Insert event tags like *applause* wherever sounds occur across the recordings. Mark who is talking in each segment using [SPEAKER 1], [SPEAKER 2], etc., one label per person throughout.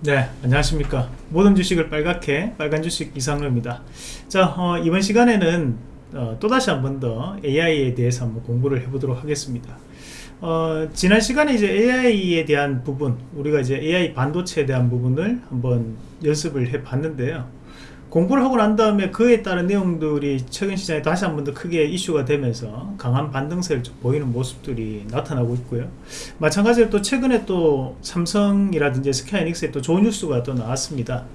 [SPEAKER 1] 네 안녕하십니까. 모든 주식을 빨갛게 빨간 주식 이상로입니다. 자 어, 이번 시간에는 어, 또다시 한 번 더 AI에 대해서 한번 공부를 해보도록 하겠습니다. 어, 지난 시간에 이제 AI에 대한 부분 우리가 이제 AI 반도체에 대한 부분을 한번 연습을 해 봤는데요 공부를 하고 난 다음에 그에 따른 내용들이 최근 시장에 다시 한 번 더 크게 이슈가 되면서 강한 반등세를 보이는 모습들이 나타나고 있고요. 마찬가지로 또 최근에 또 삼성이라든지 SK하이닉스에 또 좋은 뉴스가 또 나왔습니다.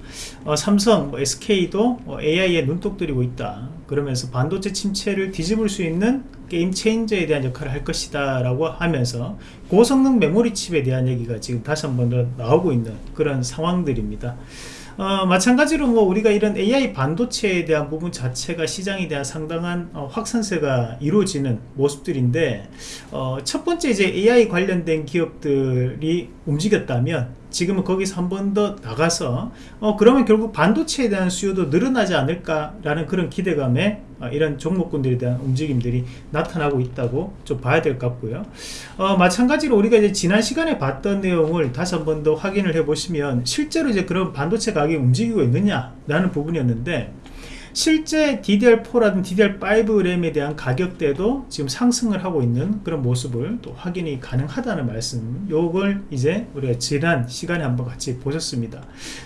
[SPEAKER 1] 어, 삼성, 뭐 SK도 어, AI에 눈독 들이고 있다. 그러면서 반도체 침체를 뒤집을 수 있는 게임 체인저에 대한 역할을 할 것이다 라고 하면서 고성능 메모리 칩에 대한 얘기가 지금 다시 한 번 더 나오고 있는 그런 상황들입니다 어, 마찬가지로 뭐 우리가 이런 AI 반도체에 대한 부분 자체가 시장에 대한 상당한 어, 확산세가 이루어지는 모습들인데 어, 첫 번째 이제 AI 관련된 기업들이 움직였다면 지금은 거기서 한 번 더 나가서 어 그러면 결국 반도체에 대한 수요도 늘어나지 않을까라는 그런 기대감에 어, 이런 종목군들에 대한 움직임들이 나타나고 있다고 좀 봐야 될 것 같고요. 어, 마찬가지로 우리가 이제 지난 시간에 봤던 내용을 다시 한 번 더 확인을 해 보시면 실제로 이제 그런 반도체 가격이 움직이고 있느냐 라는 부분이었는데 실제 DDR4라든 DDR5 램에 대한 가격대도 지금 상승을 하고 있는 그런 모습을 또 확인이 가능하다는 말씀. 요걸 이제 우리가 지난 시간에 한번 같이 보셨습니다.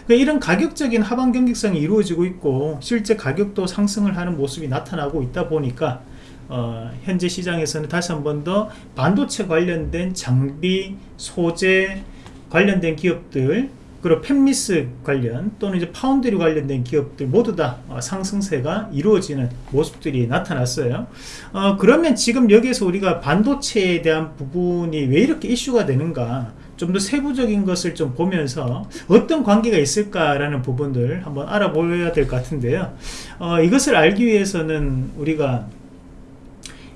[SPEAKER 1] 그러니까 이런 가격적인 하방 경직성이 이루어지고 있고 실제 가격도 상승을 하는 모습이 나타나고 있다 보니까 어, 현재 시장에서는 다시 한 번 더 반도체 관련된 장비, 소재 관련된 기업들 그리고 펜미스 관련 또는 이제 파운드리 관련된 기업들 모두 다 어, 상승세가 이루어지는 모습들이 나타났어요. 어, 그러면 지금 여기에서 우리가 반도체에 대한 부분이 왜 이렇게 이슈가 되는가 좀 더 세부적인 것을 좀 보면서 어떤 관계가 있을까라는 부분들 한번 알아보아야 될 것 같은데요. 어, 이것을 알기 위해서는 우리가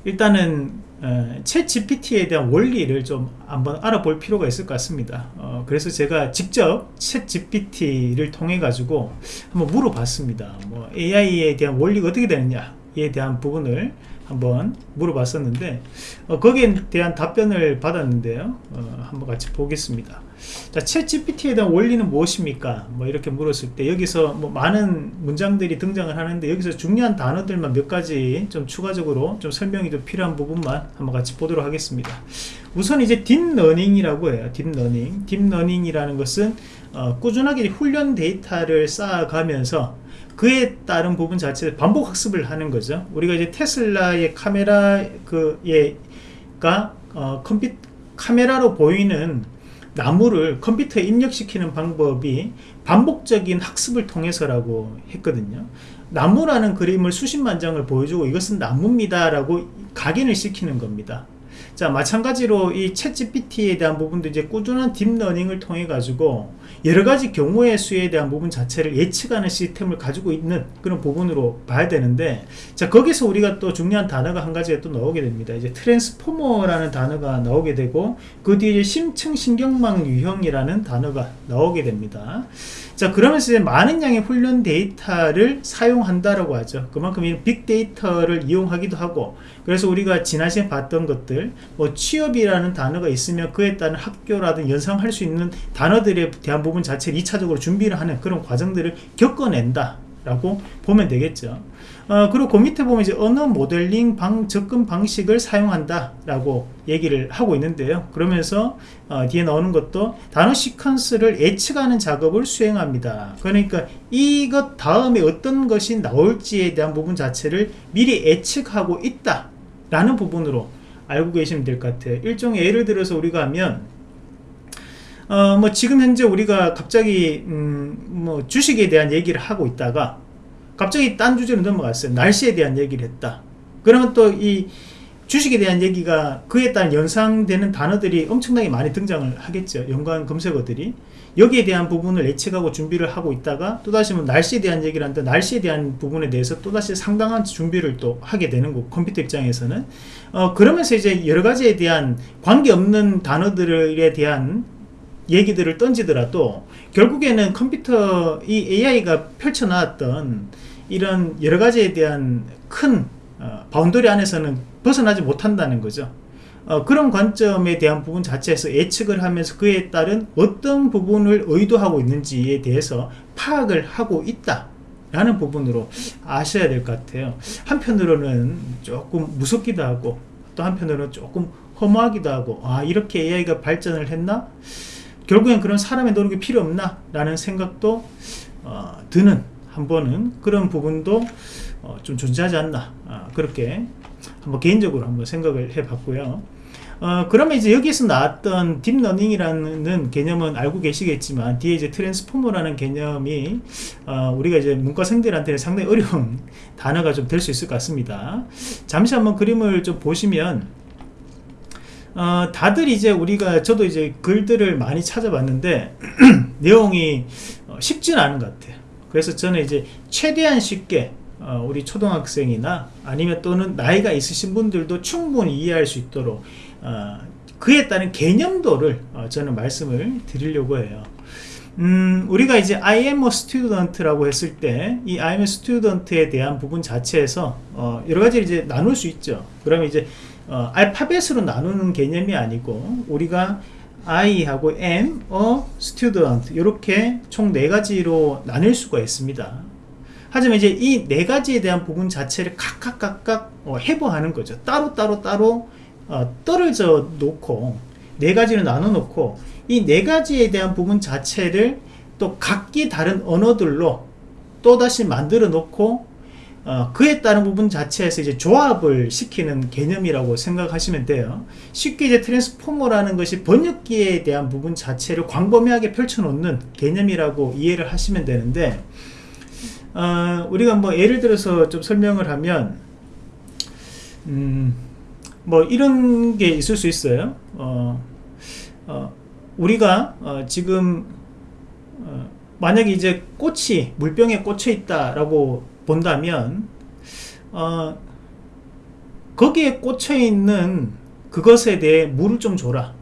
[SPEAKER 1] 일단은 챗 GPT에 대한 원리를 좀 한번 알아볼 필요가 있을 것 같습니다. 어, 그래서 제가 직접 챗 GPT를 통해 가지고 한번 물어봤습니다. 뭐 AI에 대한 원리가 어떻게 되느냐에 대한 부분을 한번 물어봤었는데 어, 거기에 대한 답변을 받았는데요. 어, 한번 같이 보겠습니다 자, GPT에 대한 원리는 무엇입니까? 뭐 이렇게 물었을 때 여기서 뭐 많은 문장들이 등장을 하는데 여기서 중요한 단어들만 몇 가지 좀 추가적으로 좀 설명이 좀 필요한 부분만 한번 같이 보도록 하겠습니다. 우선 이제 딥러닝이라고 해요. 딥러닝. 딥러닝이라는 것은 어, 꾸준하게 훈련 데이터를 쌓아가면서 그에 따른 부분 자체를 반복 학습을 하는 거죠. 우리가 이제 테슬라의 카메라 그예가 어, 컴퓨 카메라로 보이는 나무를 컴퓨터에 입력시키는 방법이 반복적인 학습을 통해서라고 했거든요. 나무라는 그림을 수십만 장을 보여주고 이것은 나무입니다 라고 각인을 시키는 겁니다 자 마찬가지로 이 챗GPT에 대한 부분도 이제 꾸준한 deep learning을 통해 가지고 여러 가지 경우의 수에 대한 부분 자체를 예측하는 시스템을 가지고 있는 그런 부분으로 봐야 되는데 자 거기서 우리가 또 중요한 단어가 한 가지가 또 나오게 됩니다. 이제 transformer라는 단어가 나오게 되고 그 뒤에 심층 신경망 유형이라는 단어가 나오게 됩니다 자 그러면서 이제 많은 양의 훈련 데이터를 사용한다라고 하죠. 그만큼 이 빅데이터를 이용하기도 하고 그래서 우리가 지난 시간에 봤던 것들 뭐 취업이라는 단어가 있으면 그에 따른 학교라든 연상할 수 있는 단어들에 대한 부분 자체를 2차적으로 준비를 하는 그런 과정들을 겪어낸다 라고 보면 되겠죠. 어, 그리고 그 밑에 보면 이제 언어 모델링 방, 접근 방식을 사용한다 라고 얘기를 하고 있는데요. 그러면서 어, 뒤에 나오는 것도 단어 시퀀스를 예측하는 작업을 수행합니다. 그러니까 이것 다음에 어떤 것이 나올지에 대한 부분 자체를 미리 예측하고 있다 라는 부분으로 알고 계시면 될 것 같아요. 일종의 예를 들어서 우리가 하면 어, 뭐 지금 현재 우리가 갑자기 음, 뭐 주식에 대한 얘기를 하고 있다가 갑자기 딴 주제로 넘어갔어요. 날씨에 대한 얘기를 했다. 그러면 또 이 주식에 대한 얘기가 그에 따른 연상되는 단어들이 엄청나게 많이 등장을 하겠죠. 연관 검색어들이. 여기에 대한 부분을 예측하고 준비를 하고 있다가 또다시 뭐 날씨에 대한 얘기를 하는데 날씨에 대한 부분에 대해서 또다시 상당한 준비를 또 하게 되는 거 컴퓨터 입장에서는. 어, 그러면서 이제 여러 가지에 대한 관계없는 단어들에 대한 얘기들을 던지더라도 결국에는 컴퓨터 이 AI가 펼쳐나왔던 이런 여러 가지에 대한 큰 어, boundary 안에서는 벗어나지 못한다는 거죠. 어, 그런 관점에 대한 부분 자체에서 예측을 하면서 그에 따른 어떤 부분을 의도하고 있는지에 대해서 파악을 하고 있다 라는 부분으로 아셔야 될 것 같아요. 한편으로는 조금 무섭기도 하고 또 한편으로는 조금 허무하기도 하고 아 이렇게 AI가 발전을 했나 결국엔 그런 사람의 노력이 필요 없나 라는 생각도 어, 드는 한 번은 그런 부분도 어, 좀 존재하지 않나 아, 그렇게 한번 개인적으로 한번 생각을 해 봤고요. 어, 그러면 이제 여기서 나왔던 deep learning이라는 개념은 알고 계시겠지만 뒤에 이제 transformer라는 개념이 어, 우리가 이제 문과생들한테는 상당히 어려운 *laughs* 단어가 좀 될 수 있을 것 같습니다. 잠시 한번 그림을 좀 보시면 어, 다들 이제 우리가 저도 이제 글들을 많이 찾아봤는데 *clears throat* 내용이 어, 쉽지는 않은 것 같아요. 그래서 저는 이제 최대한 쉽게 어, 우리 초등학생이나 아니면 또는 나이가 있으신 분들도 충분히 이해할 수 있도록 어, 그에 따른 개념도를 어, 저는 말씀을 드리려고 해요. 음, 우리가 이제 I am a student라고 했을 때 이 I am a student에 대한 부분 자체에서 어, 여러 가지 이제 나눌 수 있죠. 그러면 이제 어, 알파벳으로 나누는 개념이 아니고 우리가 I하고 am a student 이렇게 총 네 가지로 나눌 수가 있습니다 하지만 이제 이 네 가지에 대한 부분 자체를 각각 각각 어, 해부하는 거죠. 따로 따로 따로 어, 떨어져 놓고 네 가지를 나눠 놓고 이 네 가지에 대한 부분 자체를 또 각기 다른 언어들로 또 다시 만들어 놓고 어, 그에 따른 부분 자체에서 이제 조합을 시키는 개념이라고 생각하시면 돼요. 쉽게 이제 트랜스포머라는 것이 번역기에 대한 부분 자체를 광범위하게 펼쳐놓는 개념이라고 이해를 하시면 되는데 어, 우리가 뭐 예를 들어서 좀 설명을 하면 음, 뭐 이런 게 있을 수 있어요 어, 어, 우리가 어, 지금 어, 만약에 이제 꽃이 물병에 꽂혀 있다 라고 본다면 어, 거기에 꽂혀 있는 그것에 대해 물을 좀 줘라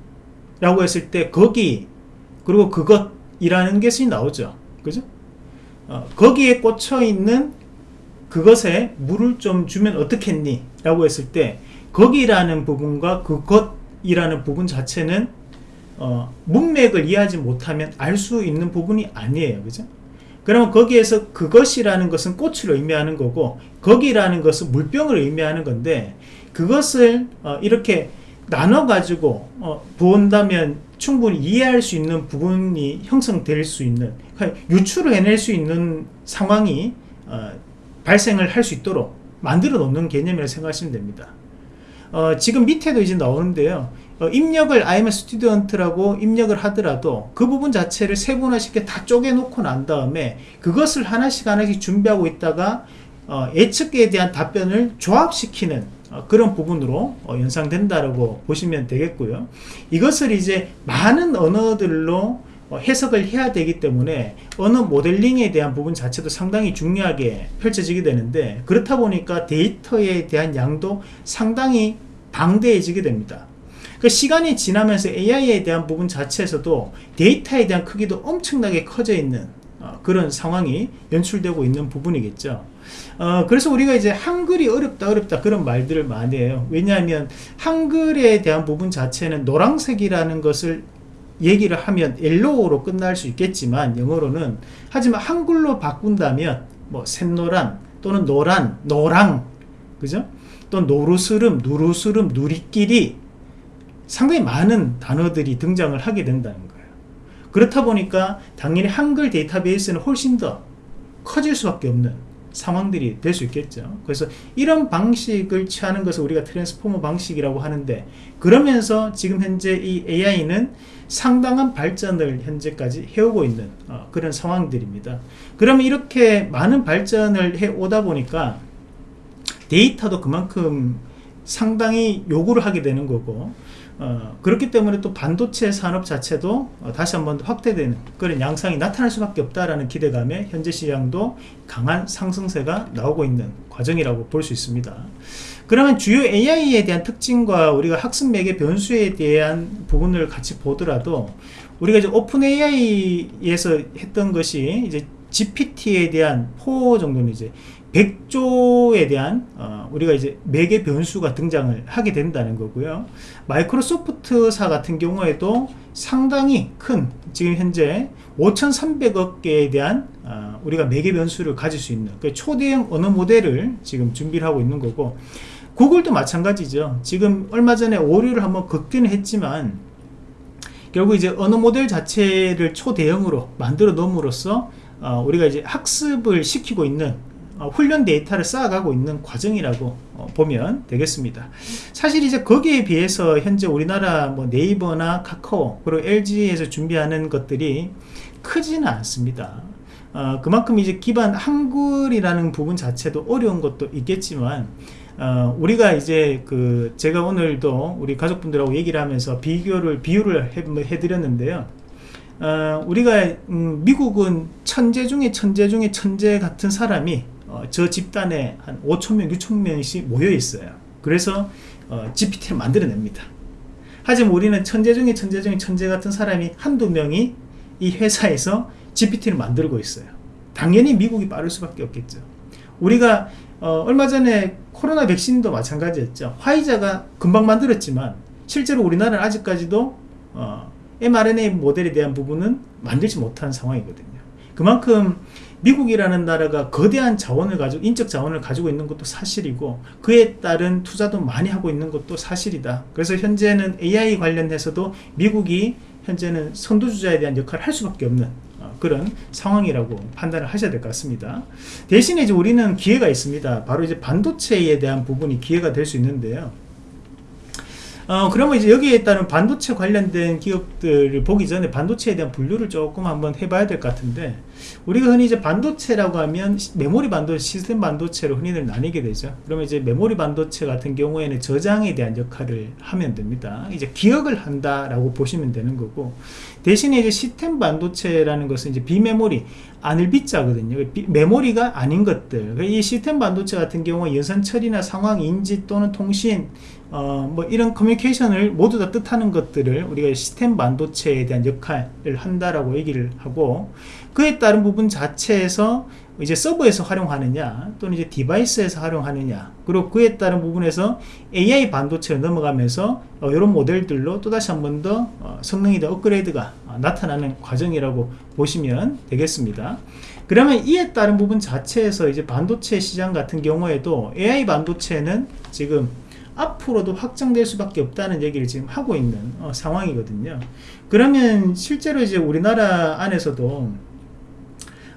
[SPEAKER 1] 라고 했을 때 거기 그리고 그것이라는 것이 나오죠 그죠 어, 거기에 꽂혀 있는 그것에 물을 좀 주면 어떻겠니? 라고 했을 때 거기라는 부분과 그것이라는 부분 자체는 어, 문맥을 이해하지 못하면 알 수 있는 부분이 아니에요. 그죠? 그러면 거기에서 그것이라는 것은 꽃을 의미하는 거고 거기라는 것은 물병을 의미하는 건데 그것을 어, 이렇게 나눠 가지고 어, 본다면 충분히 이해할 수 있는 부분이 형성될 수 있는 그러니까 유출을 해낼 수 있는 상황이 어, 발생을 할 수 있도록 만들어 놓는 개념이라고 생각하시면 됩니다. 어, 지금 밑에도 이제 나오는데요 어, 입력을 IMS 스튜던트라고 입력을 하더라도 그 부분 자체를 세분화시켜 다 쪼개 놓고 난 다음에 그것을 하나씩 하나씩 준비하고 있다가 어, 예측에 대한 답변을 조합시키는 어, 그런 부분으로 어, 연상된다라고 보시면 되겠고요. 이것을 이제 많은 언어들로 어, 해석을 해야 되기 때문에 언어 모델링에 대한 부분 자체도 상당히 중요하게 펼쳐지게 되는데 그렇다 보니까 데이터에 대한 양도 상당히 방대해지게 됩니다. 그 시간이 지나면서 AI에 대한 부분 자체에서도 데이터에 대한 크기도 엄청나게 커져 있는 그런 상황이 연출되고 있는 부분이겠죠. 어, 그래서 우리가 이제 한글이 어렵다 어렵다 그런 말들을 많이 해요 왜냐하면 한글에 대한 부분 자체는 노란색이라는 것을 얘기를 하면 yellow로 끝날 수 있겠지만 영어로는 하지만 한글로 바꾼다면 뭐 샛노란 또는 노란 노랑 그죠 또 노루스름 누루스름 누리끼리 상당히 많은 단어들이 등장을 하게 된다는 거예요. 그렇다 보니까 당연히 한글 데이터베이스는 훨씬 더 커질 수밖에 없는 상황들이 될 수 있겠죠. 그래서 이런 방식을 취하는 것을 우리가 transformer 방식이라고 하는데 그러면서 지금 현재 이 AI는 상당한 발전을 현재까지 해오고 있는 어, 그런 상황들입니다. 그러면 이렇게 많은 발전을 해 오다 보니까 데이터도 그만큼 상당히 요구를 하게 되는 거고 어, 그렇기 때문에 또 반도체 산업 자체도 어, 다시 한번 확대되는 그런 양상이 나타날 수밖에 없다라는 기대감에 현재 시장도 강한 상승세가 나오고 있는 과정이라고 볼 수 있습니다. 그러면 주요 AI에 대한 특징과 우리가 학습 매개 변수에 대한 부분을 같이 보더라도 우리가 이제 오픈 AI에서 했던 것이 이제 GPT에 대한 포 정도는 이제 100조에 대한 어, 우리가 이제 매개 변수가 등장을 하게 된다는 거고요. 마이크로소프트사 같은 경우에도 상당히 큰 지금 현재 5,300억 개에 대한 어, 우리가 매개 변수를 가질 수 있는 그 초대형 언어 모델을 지금 준비를 하고 있는 거고 구글도 마찬가지죠. 지금 얼마 전에 오류를 한번 극대는 했지만 결국 이제 언어 모델 자체를 초대형으로 만들어 놓음으로써 어, 우리가 이제 학습을 시키고 있는 어, 훈련 데이터를 쌓아가고 있는 과정이라고 어, 보면 되겠습니다. 사실 이제 거기에 비해서 현재 우리나라 뭐 네이버나 카카오 그리고 LG에서 준비하는 것들이 크지는 않습니다. 어, 그만큼 이제 기반 한글이라는 부분 자체도 어려운 것도 있겠지만 어, 우리가 이제 그 제가 오늘도 우리 가족분들하고 얘기를 하면서 비교를 비유를 해, 뭐 해드렸는데요. 어, 우리가 음, 미국은 천재 중에 천재 중에 천재 같은 사람이 어, 저 집단에 한 5천명 6천명씩 모여 있어요. 그래서 어, GPT를 만들어냅니다. 하지만 우리는 천재 중에 천재 중에 천재 같은 사람이 한두 명이 이 회사에서 GPT를 만들고 있어요. 당연히 미국이 빠를 수밖에 없겠죠. 우리가 어, 얼마 전에 코로나 백신도 마찬가지였죠. 화이자가 금방 만들었지만 실제로 우리나라는 아직까지도 어, mRNA 모델에 대한 부분은 만들지 못한 상황이거든요. 그만큼 미국이라는 나라가 거대한 자원을 가지고 인적 자원을 가지고 있는 것도 사실이고 그에 따른 투자도 많이 하고 있는 것도 사실이다. 그래서 현재는 AI 관련해서도 미국이 현재는 선두주자에 대한 역할을 할 수밖에 없는 어, 그런 상황이라고 판단을 하셔야 될 것 같습니다. 대신에 이제 우리는 기회가 있습니다. 바로 이제 반도체에 대한 부분이 기회가 될 수 있는데요 어, 그러면 이제 여기에 따른 반도체 관련된 기업들을 보기 전에 반도체에 대한 분류를 조금 한번 해봐야 될 것 같은데 우리가 흔히 이제 반도체라고 하면 메모리 반도체, 시스템 반도체로 흔히들 나뉘게 되죠. 그러면 이제 메모리 반도체 같은 경우에는 저장에 대한 역할을 하면 됩니다. 이제 기억을 한다라고 보시면 되는 거고 대신에 이제 시스템 반도체라는 것은 이제 비메모리, 아닐 비자거든요. 메모리가 아닌 것들. 이 시스템 반도체 같은 경우 연산 처리나 상황 인지 또는 통신 어, 뭐 이런 커뮤니케이션을 모두 다 뜻하는 것들을 우리가 시스템 반도체에 대한 역할을 한다라고 얘기를 하고 그에 따른 부분 자체에서 이제 서버에서 활용하느냐 또는 이제 device에서 활용하느냐 그리고 그에 따른 부분에서 AI 반도체로 넘어가면서 어, 이런 모델들로 또다시 한 번 더 어, 성능이 더 업그레이드가 어, 나타나는 과정이라고 보시면 되겠습니다 그러면 이에 따른 부분 자체에서 이제 반도체 시장 같은 경우에도 AI 반도체는 지금 앞으로도 확장될 수밖에 없다는 얘기를 지금 하고 있는 어, 상황이거든요. 그러면 실제로 이제 우리나라 안에서도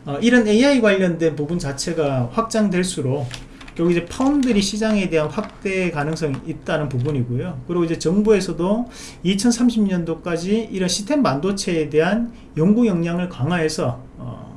[SPEAKER 1] 어, 이런 AI 관련된 부분 자체가 확장될수록 결국 이제 파운드리 시장에 대한 확대 가능성이 있다는 부분이고요. 그리고 이제 정부에서도 2030년도까지 이런 시스템 반도체에 대한 연구 역량을 강화해서 어,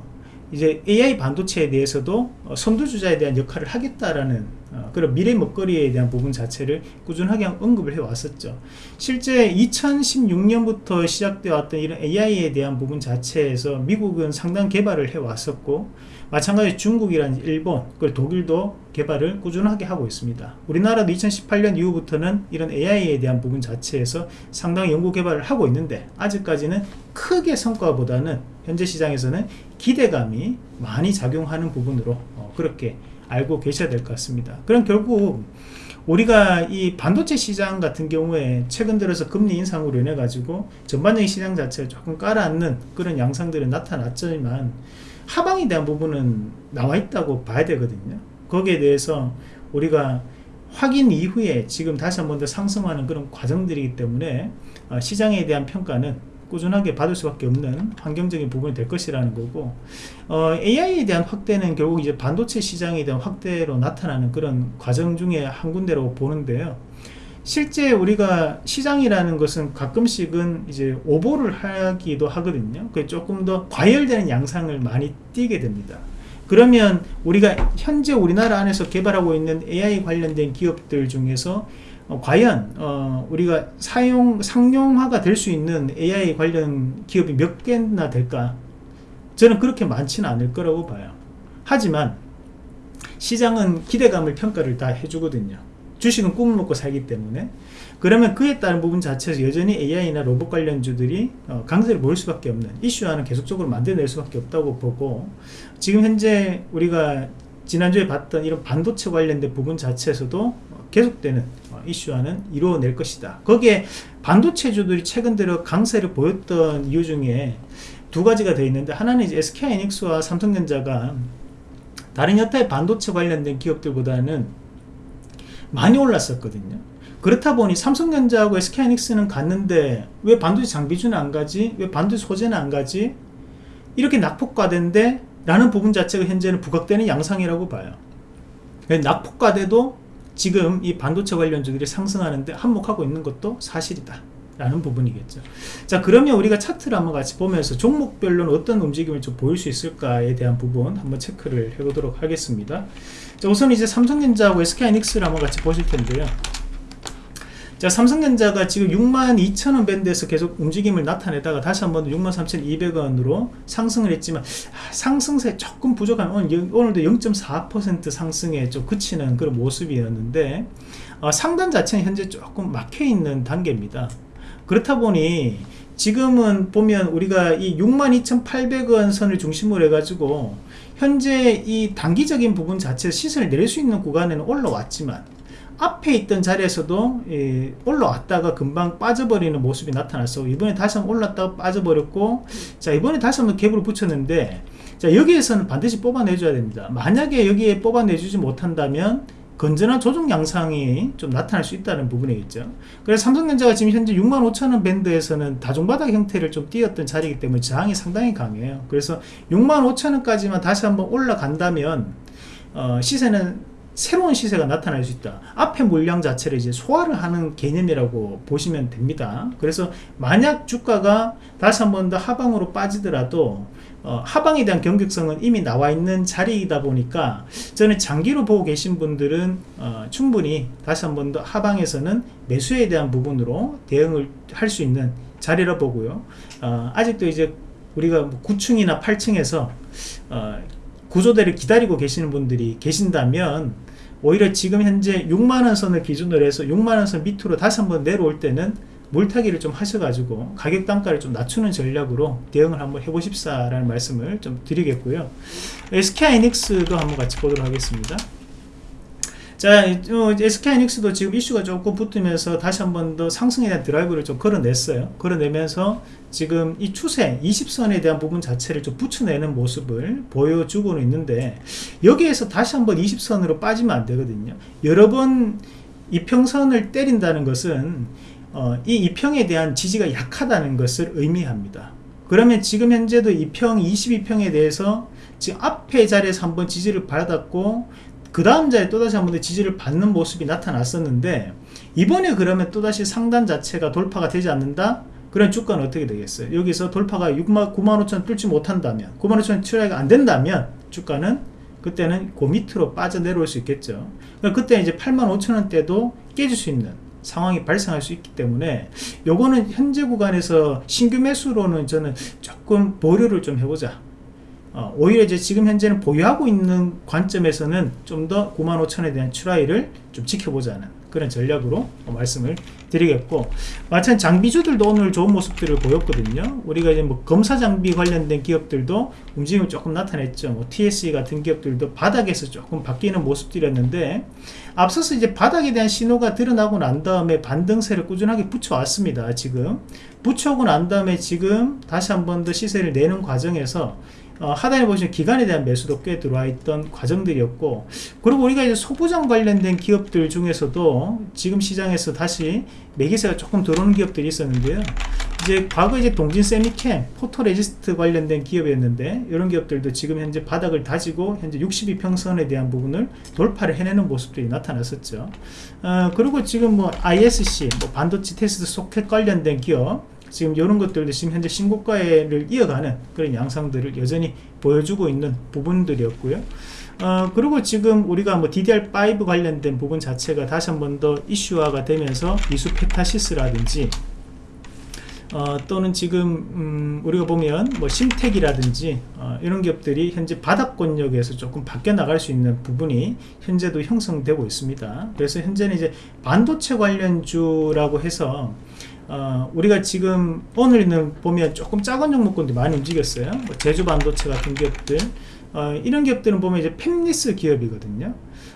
[SPEAKER 1] 이제 AI 반도체에 대해서도 어, 선두주자에 대한 역할을 하겠다라는 어, 그런 미래 먹거리에 대한 부분 자체를 꾸준하게 언급을 해 왔었죠. 실제 2016년부터 시작되어 왔던 이런 AI에 대한 부분 자체에서 미국은 상당 개발을 해 왔었고 마찬가지 중국이란 일본 그리고 독일도 개발을 꾸준하게 하고 있습니다. 우리나라도 2018년 이후부터는 이런 AI에 대한 부분 자체에서 상당히 연구 개발을 하고 있는데 아직까지는 크게 성과보다는 현재 시장에서는 기대감이 많이 작용하는 부분으로 어, 그렇게 알고 계셔야 될 것 같습니다. 그럼 결국 우리가 이 반도체 시장 같은 경우에 최근 들어서 금리 인상으로 인해 가지고 전반적인 시장 자체를 조금 깔아앉는 그런 양상들이 나타났지만 하방에 대한 부분은 나와 있다고 봐야 되거든요. 거기에 대해서 우리가 확인 이후에 지금 다시 한 번 더 상승하는 그런 과정들이기 때문에 어, 시장에 대한 평가는 꾸준하게 받을 수밖에 없는 환경적인 부분이 될 것이라는 거고 어, AI에 대한 확대는 결국 이제 반도체 시장에 대한 확대로 나타나는 그런 과정 중에 한 군데로 보는데요 실제 우리가 시장이라는 것은 가끔씩은 이제 오보를 하기도 하거든요. 그 조금 더 과열되는 양상을 많이 띄게 됩니다. 그러면 우리가 현재 우리나라 안에서 개발하고 있는 AI 관련된 기업들 중에서 어, 과연 어, 우리가 사용 상용화가 될 수 있는 AI 관련 기업이 몇 개나 될까? 저는 그렇게 많지는 않을 거라고 봐요. 하지만 시장은 기대감을 평가를 다 해주거든요 주식은 꿈을 먹고 살기 때문에. 그러면 그에 따른 부분 자체에서 여전히 AI나 로봇 관련주들이 어, 강세를 보일 수밖에 없는 이슈화는 계속적으로 만들어낼 수밖에 없다고 보고 지금 현재 우리가 지난주에 봤던 이런 반도체 관련된 부분 자체에서도 계속되는 어, 이슈화는 이루어낼 것이다. 거기에 반도체주들이 최근 들어 강세를 보였던 이유 중에 두 가지가 되어 있는데 하나는 이제 SK하이닉스와 삼성전자가 다른 여타의 반도체 관련된 기업들보다는 많이 올랐었거든요. 그렇다 보니 삼성전자하고 SK하이닉스는 갔는데 왜 반도체 장비주는 안 가지? 왜 반도체 소재는 안 가지? 이렇게 낙폭과대인데 라는 부분 자체가 현재는 부각되는 양상이라고 봐요. 낙폭과대도 지금 이 반도체 관련주들이 상승하는데 한몫하고 있는 것도 사실이다. 라는 부분이겠죠. 자 그러면 우리가 차트를 한번 같이 보면서 종목별로는 어떤 움직임을 좀 보일 수 있을까에 대한 부분 한번 체크를 해 보도록 하겠습니다. 자 우선 이제 삼성전자하고 SK하이닉스를 한번 같이 보실 텐데요. 자 삼성전자가 지금 62,000원 밴드에서 계속 움직임을 나타내다가 다시 한번 63,200원으로 상승을 했지만 아, 상승세 조금 부족한 오늘, 오늘도 0.4% 상승에 좀 그치는 그런 모습이었는데 어, 상단 자체는 현재 조금 막혀있는 단계입니다. 그렇다 보니 지금은 보면 우리가 이 62,800원 선을 중심으로 해가지고 현재 이 단기적인 부분 자체 시세를 내릴 수 있는 구간에는 올라왔지만 앞에 있던 자리에서도 예, 올라왔다가 금방 빠져버리는 모습이 나타났어. 이번에 다시 한번 올랐다가 빠져버렸고 자 이번에 다시 한번 갭을 붙였는데 자 여기에서는 반드시 뽑아내줘야 됩니다. 만약에 여기에 뽑아내주지 못한다면 건전한 조정 양상이 좀 나타날 수 있다는 부분이겠죠. 그래서 삼성전자가 지금 현재 65,000원 밴드에서는 다중바닥 형태를 좀 띄었던 자리이기 때문에 저항이 상당히 강해요. 그래서 65,000원까지만 다시 한번 올라간다면 어, 시세는 새로운 시세가 나타날 수 있다. 앞에 물량 자체를 이제 소화를 하는 개념이라고 보시면 됩니다. 그래서 만약 주가가 다시 한 번 더 하방으로 빠지더라도 어, 하방에 대한 경직성은 이미 나와 있는 자리이다 보니까 저는 장기로 보고 계신 분들은 어, 충분히 다시 한 번 더 하방에서는 매수에 대한 부분으로 대응을 할 수 있는 자리라 보고요. 어, 아직도 이제 우리가 9층이나 뭐 8층에서 어, 구조대를 기다리고 계시는 분들이 계신다면 오히려 지금 현재 6만원 선을 기준으로 해서 6만원 선 밑으로 다시 한번 내려올 때는 물타기를 좀 하셔가지고 가격 단가를 좀 낮추는 전략으로 대응을 한번 해보십사라는 말씀을 좀 드리겠고요. SK하이닉스도 한번 같이 보도록 하겠습니다 자 어, SK하이닉스도 지금 이슈가 조금 붙으면서 다시 한 번 더 상승에 대한 드라이브를 좀 걸어냈어요. 걸어내면서 지금 이 추세 20선에 대한 부분 자체를 좀 붙여내는 모습을 보여주고는 있는데 여기에서 다시 한번 20선으로 빠지면 안 되거든요. 여러 번 이평선을 때린다는 것은 어, 이 이평에 대한 지지가 약하다는 것을 의미합니다. 그러면 지금 현재도 이평 22평에 대해서 지금 앞에 자리에서 한번 지지를 받았고 그 다음 자리에 또다시 한 번 더 지지를 받는 모습이 나타났었는데 이번에 그러면 또다시 상단 자체가 돌파가 되지 않는다? 그런 주가는 어떻게 되겠어요? 여기서 돌파가 6만, 9만 5천 뚫지 못한다면 9만 5천 출하가 안 된다면 주가는 그때는 그 밑으로 빠져 내려올 수 있겠죠 그러니까 그때 이제 8만 5천 원대도 깨질 수 있는 상황이 발생할 수 있기 때문에 요거는 현재 구간에서 신규 매수로는 저는 조금 보류를 좀 해보자 어, 오히려 이제 지금 현재는 보유하고 있는 관점에서는 좀 더 95,000원에 대한 추라이를 좀 지켜보자는 그런 전략으로 말씀을 드리겠고 마찬가지 장비주들도 오늘 좋은 모습들을 보였거든요. 우리가 이제 뭐 검사 장비 관련된 기업들도 움직임을 조금 나타냈죠. 뭐 TSE 같은 기업들도 바닥에서 조금 바뀌는 모습들이었는데 앞서서 이제 바닥에 대한 신호가 드러나고 난 다음에 반등세를 꾸준하게 붙여왔습니다 지금. 붙여오고 난 다음에 지금 다시 한 번 더 시세를 내는 과정에서 어, 하단에 보시면 기관에 대한 매수도 꽤 들어와 있던 과정들이었고 그리고 우리가 이제 소부장 관련된 기업들 중에서도 지금 시장에서 다시 매기세가 조금 들어오는 기업들이 있었는데요. 이제 과거 이제 동진쎄미켐 photoresist 관련된 기업이었는데 이런 기업들도 지금 현재 바닥을 다지고 현재 60이평선에 대한 부분을 돌파를 해내는 모습들이 나타났었죠. 어, 그리고 지금 뭐 ISC 뭐 반도체 테스트 소켓 관련된 기업 지금 이런 것들도 지금 현재 신고가를 이어가는 그런 양상들을 여전히 보여주고 있는 부분들이었고요. 어, 그리고 지금 우리가 뭐 DDR5 관련된 부분 자체가 다시 한 번 더 이슈화가 되면서 미수 페타시스라든지 어, 또는 지금 음, 우리가 보면 뭐 심택이라든지 어, 이런 기업들이 현재 바닥권역에서 조금 바뀌어 나갈 수 있는 부분이 현재도 형성되고 있습니다. 그래서 현재는 이제 반도체 관련주라고 해서 어, 우리가 지금 오늘은 보면 조금 작은 종목군들 많이 움직였어요. 뭐 제주 반도체 같은 기업들 어, 이런 기업들은 보면 이제 팹리스 기업이거든요.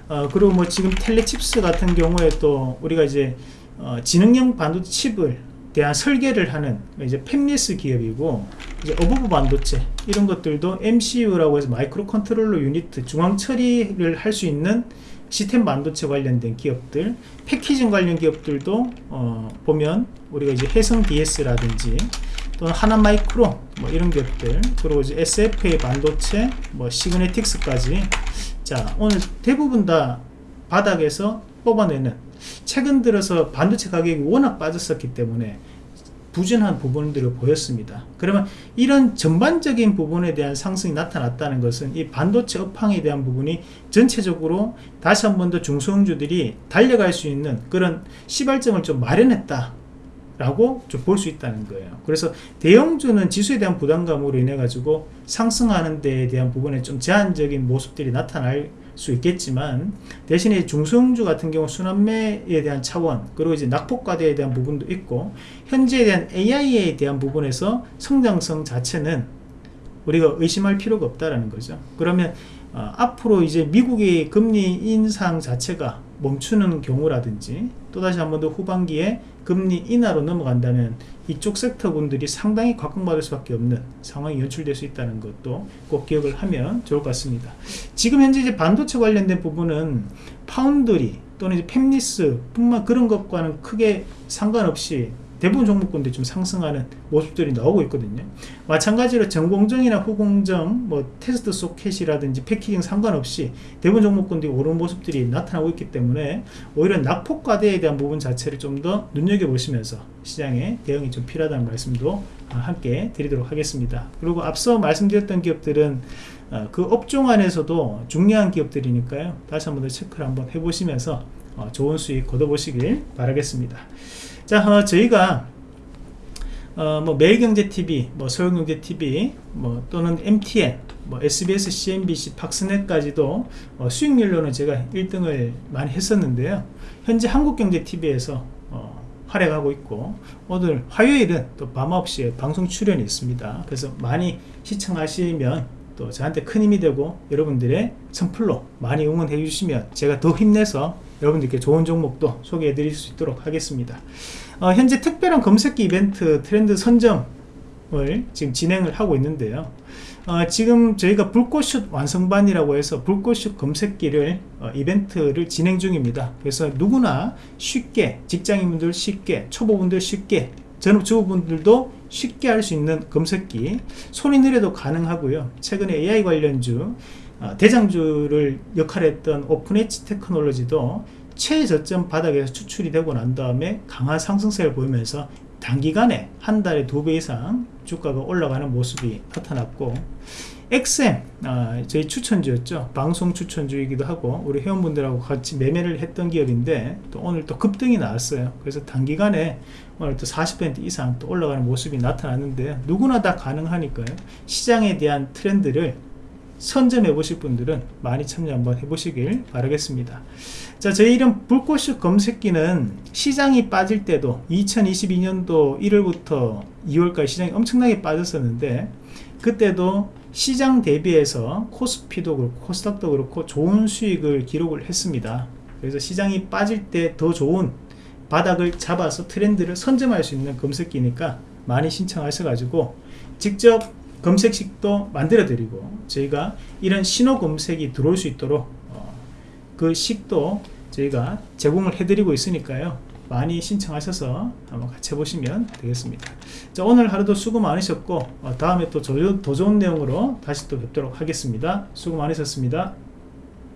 [SPEAKER 1] 어, 그리고 뭐 지금 텔레칩스 같은 경우에 또 우리가 이제 어, 지능형 반도체 칩을 대한 설계를 하는 이제 팹리스 기업이고 이제 어보브 반도체 이런 것들도 MCU라고 해서 micro controller unit 중앙 처리를 할 수 있는 시스템 반도체 관련된 기업들 패키징 관련 기업들도 어, 보면 우리가 이제 해성 DS라든지 또는 하나 마이크로 뭐 이런 기업들 그리고 이제 SFA 반도체 뭐 시그네틱스까지 자 오늘 대부분 다 바닥에서 뽑아내는. 최근 들어서 반도체 가격이 워낙 빠졌었기 때문에 부진한 부분들을 보였습니다. 그러면 이런 전반적인 부분에 대한 상승이 나타났다는 것은 이 반도체 업황에 대한 부분이 전체적으로 다시 한 번 더 중소형주들이 달려갈 수 있는 그런 시발점을 좀 마련했다. 라고 좀 볼 수 있다는 거예요. 그래서 대형주는 지수에 대한 부담감으로 인해 가지고 상승하는 데에 대한 부분에 좀 제한적인 모습들이 나타날 수 있겠지만 대신에 중소형주 같은 경우 순환매에 대한 차원 그리고 이제 낙폭과대에 대한 부분도 있고 현재에 대한 AI에 대한 부분에서 성장성 자체는 우리가 의심할 필요가 없다라는 거죠. 그러면 어, 앞으로 이제 미국의 금리 인상 자체가 멈추는 경우라든지 또다시 한 번 더 후반기에 금리 인하로 넘어간다면 이쪽 섹터 분들이 상당히 각광받을 수밖에 없는 상황이 연출될 수 있다는 것도 꼭 기억을 하면 좋을 것 같습니다. 지금 현재 이제 반도체 관련된 부분은 파운드리 또는 이제 팹리스 뿐만 그런 것과는 크게 상관없이 대부분 종목군들이 좀 상승하는 모습들이 나오고 있거든요. 마찬가지로 전공정이나 후공정, 뭐 테스트 소켓이라든지 패키징 상관없이 대부분 종목군들이 오른 모습들이 나타나고 있기 때문에 오히려 낙폭과대에 대한 부분 자체를 좀 더 눈여겨보시면서 시장에 대응이 좀 필요하다는 말씀도 함께 드리도록 하겠습니다. 그리고 앞서 말씀드렸던 기업들은 어, 그 업종 안에서도 중요한 기업들이니까요. 다시 한번 더 체크를 한번 해보시면서 어, 좋은 수익 거둬보시길 바라겠습니다. 자, 어, 저희가 어, 뭐 매일경제TV, 뭐 서울경제TV, 뭐 또는 MTN, 뭐 SBS, CNBC, 박스넷까지도 어, 수익률로는 제가 1등을 많이 했었는데요. 현재 한국경제TV에서 어, 활약하고 있고 오늘 화요일은 또 밤 9시에 방송 출연이 있습니다. 그래서 많이 시청하시면 또 저한테 큰 힘이 되고 여러분들의 선플로 많이 응원해 주시면 제가 더 힘내서 여러분들께 좋은 종목도 소개해 드릴 수 있도록 하겠습니다. 어, 현재 특별한 검색기 이벤트 트렌드 선점을 지금 진행을 하고 있는데요. 어, 지금 저희가 불꽃슛 완성반이라고 해서 불꽃슛 검색기를 어, 이벤트를 진행 중입니다. 그래서 누구나 쉽게 직장인분들 쉽게 초보분들 쉽게 전업주부분들도 쉽게 할 수 있는 검색기 손이 느려도 가능하고요. 최근에 AI 관련주 어, 대장주를 역할했던 오픈엣지 테크놀로지도 최저점 바닥에서 추출이 되고 난 다음에 강한 상승세를 보이면서 단기간에 한 달에 두 배 이상 주가가 올라가는 모습이 나타났고 XM 아, 저희 추천주였죠. 방송 추천주이기도 하고 우리 회원분들하고 같이 매매를 했던 기업인데 또 오늘 또 급등이 나왔어요. 그래서 단기간에 오늘 또 40% 이상 또 올라가는 모습이 나타났는데 누구나 다 가능하니까요. 시장에 대한 트렌드를 선점해 보실 분들은 많이 참여 한번 해보시길 바라겠습니다. 자 저희 이런 불꽃슛 검색기는 시장이 빠질 때도 2022년도 1월부터 2월까지 시장이 엄청나게 빠졌었는데 그때도 시장 대비해서 코스피도 그렇고 코스닥도 그렇고 좋은 수익을 기록을 했습니다. 그래서 시장이 빠질 때 더 좋은 바닥을 잡아서 트렌드를 선점할 수 있는 검색기니까 많이 신청하셔 가지고 직접 검색식도 만들어 드리고 저희가 이런 신호 검색이 들어올 수 있도록 어, 그 식도 저희가 제공을 해 드리고 있으니까요. 많이 신청하셔서 한번 같이 해보시면 되겠습니다. 자 오늘 하루도 수고 많으셨고 어, 다음에 또 더 좋은 내용으로 다시 또 뵙도록 하겠습니다. 수고 많으셨습니다